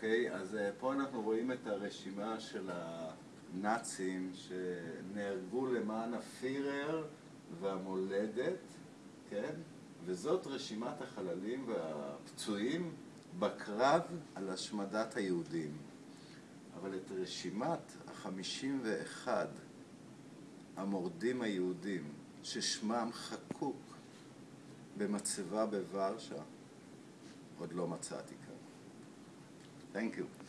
אוקיי, אז פה אנחנו רואים את הרשימה של הנאצים שנהרגו למען הפירר והמולדת, כן? וזאת רשימת החללים והפצועים בקרב על השמדת היהודים. אבל את רשימת החמישים ואחד המורדים היהודים ששמם חקוק במצבה בוורשה עוד לא מצאתי כאן. Thank you.